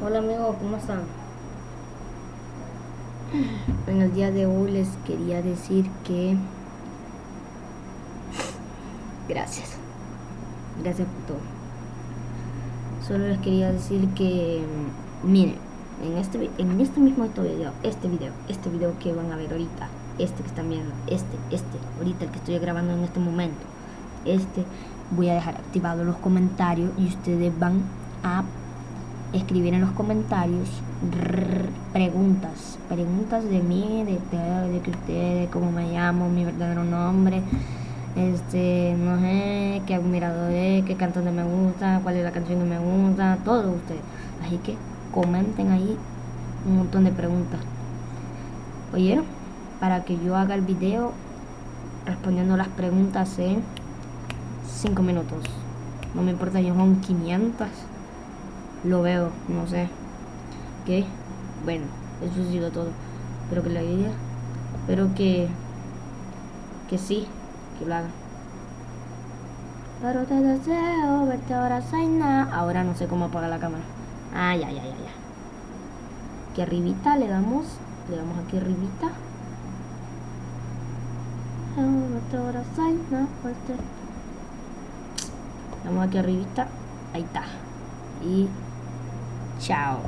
Hola amigos, ¿cómo están? En el día de hoy les quería decir que... Gracias. Gracias por todo. Solo les quería decir que... Miren, en este, en este mismo video, este video, este video que van a ver ahorita, este que están viendo, este, este, ahorita el que estoy grabando en este momento, este, voy a dejar activados los comentarios y ustedes van a escribir en los comentarios preguntas, preguntas de mí, de, de, de que ustedes, cómo me llamo, mi verdadero nombre, este, no sé, qué admirador es, qué cantante me gusta, cuál es la canción que me gusta, todo ustedes. Así que comenten ahí un montón de preguntas. ¿Oyeron? Para que yo haga el video respondiendo las preguntas en 5 minutos. No me importa, yo son 500 lo veo, no sé. ¿Qué? Bueno, eso ha sido todo. Espero que la idea. Espero que. Que sí, que lo hagan. Pero te deseo verte ahora, Zaina. Ahora no sé cómo apagar la cámara. Ah, ya, ya, ya, ya. Aquí arribita le damos. Le damos aquí arribita. Damos aquí arribita. Ahí está. Y 小